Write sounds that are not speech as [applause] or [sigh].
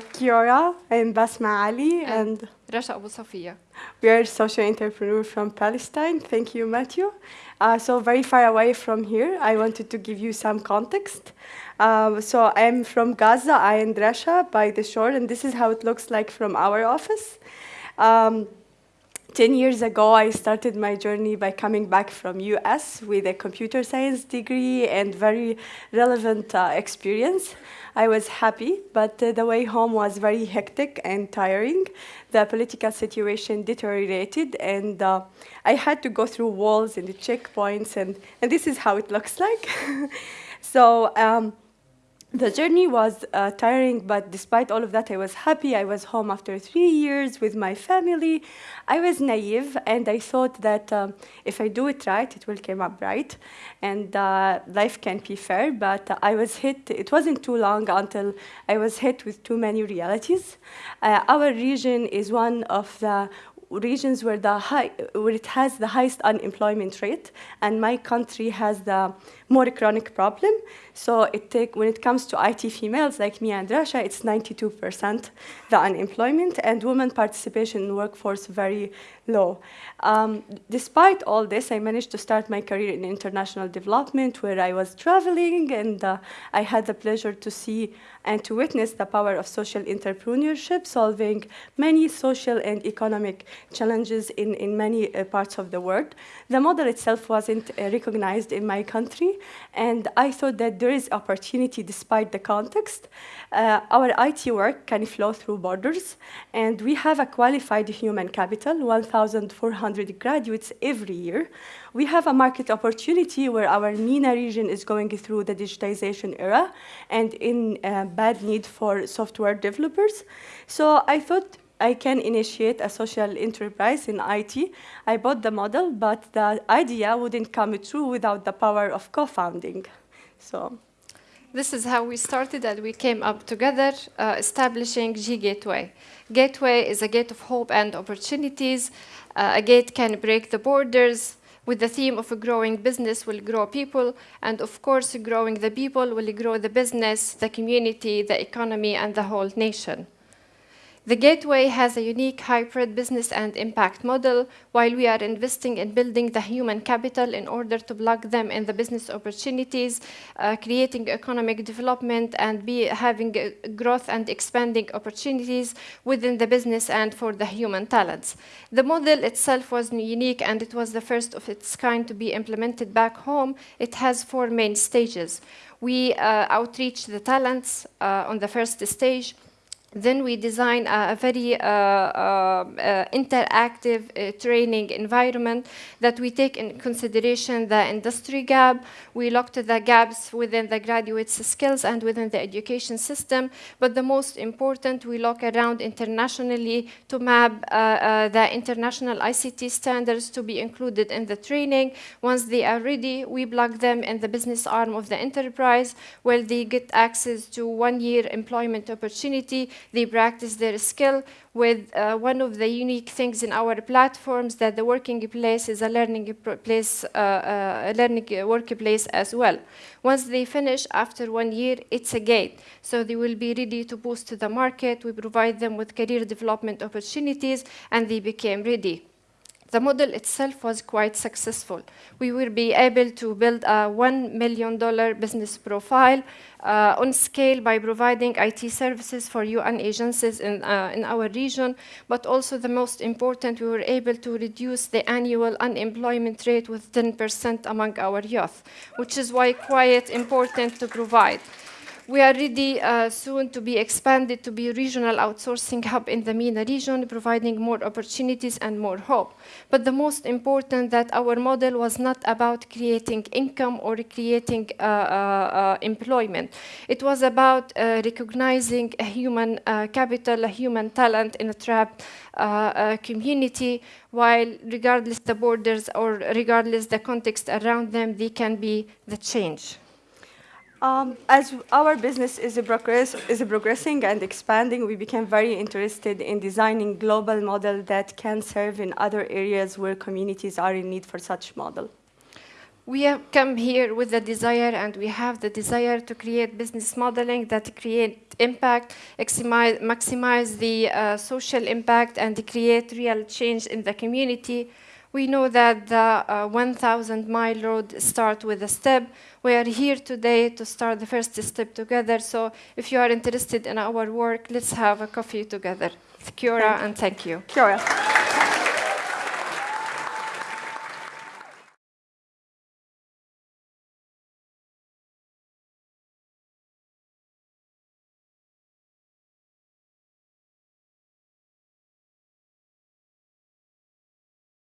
Kia ora and Basma Ali and, and Rasha Abu Safiya. We are social entrepreneurs from Palestine. Thank you, Matthew. Uh, so very far away from here, I wanted to give you some context. Uh, so I'm from Gaza, I and Rasha by the shore, and this is how it looks like from our office. Um, 10 years ago, I started my journey by coming back from US with a computer science degree and very relevant uh, experience. I was happy, but uh, the way home was very hectic and tiring. The political situation deteriorated, and uh, I had to go through walls and the checkpoints, and, and this is how it looks like. [laughs] so um, the journey was uh, tiring, but despite all of that, I was happy. I was home after three years with my family. I was naive, and I thought that um, if I do it right, it will come up right, and uh, life can be fair. But uh, I was hit. It wasn't too long until I was hit with too many realities. Uh, our region is one of the regions where the high, where it has the highest unemployment rate, and my country has the more chronic problem. So it take, when it comes to IT females like me and Rasha, it's 92% the unemployment, and women participation in workforce very low. Um, despite all this, I managed to start my career in international development, where I was traveling, and uh, I had the pleasure to see and to witness the power of social entrepreneurship, solving many social and economic challenges in, in many uh, parts of the world. The model itself wasn't uh, recognized in my country, and I thought that there is opportunity despite the context. Uh, our IT work can flow through borders, and we have a qualified human capital, 1,400 graduates every year. We have a market opportunity where our MENA region is going through the digitization era and in uh, bad need for software developers. So I thought I can initiate a social enterprise in IT. I bought the model, but the idea wouldn't come true without the power of co-founding. So This is how we started and we came up together uh, establishing G Gateway. Gateway is a gate of hope and opportunities. Uh, a gate can break the borders with the theme of a growing business will grow people. And of course, growing the people will grow the business, the community, the economy, and the whole nation. The Gateway has a unique hybrid business and impact model, while we are investing in building the human capital in order to plug them in the business opportunities, uh, creating economic development, and be having uh, growth and expanding opportunities within the business and for the human talents. The model itself was unique, and it was the first of its kind to be implemented back home. It has four main stages. We uh, outreach the talents uh, on the first stage, then we design a, very uh, uh, uh, interactive uh, training environment that we take in consideration the industry gap. We looked at the gaps within the graduates' skills and within the education system. But the most important, we look around internationally to map uh, uh, the international ICT standards to be included in the training. Once they are ready, we plug them in the business arm of the enterprise where they get access to one-year employment opportunity they practice their skill with uh, one of the unique things in our platforms that the working place is a learning place, uh, uh, a learning workplace as well. Once they finish after one year, it's a gate. So they will be ready to boost to the market. We provide them with career development opportunities and they became ready the model itself was quite successful. We will be able to build a $1 million business profile uh, on scale by providing IT services for UN agencies in, uh, in our region, but also the most important, we were able to reduce the annual unemployment rate with 10% among our youth, which is why quite important to provide. We are ready uh, soon to be expanded to be a regional outsourcing hub in the MENA region, providing more opportunities and more hope. But the most important that our model was not about creating income or creating uh, uh, uh employment. It was about uh, recognizing a human uh, capital, a human talent in a trapped community, while regardless the borders or regardless the context around them, they can be the change. Um, as our business is, progress, is progressing and expanding, we became very interested in designing global model that can serve in other areas where communities are in need for such model. We have come here with the desire, and we have the desire to create business modeling that create impact, maximize, maximize the uh, social impact, and create real change in the community. We know that the uh, 1,000 mile road start with a step. We are here today to start the first step together. So if you are interested in our work, let's have a coffee together. Kia ora and thank you. Kia ora.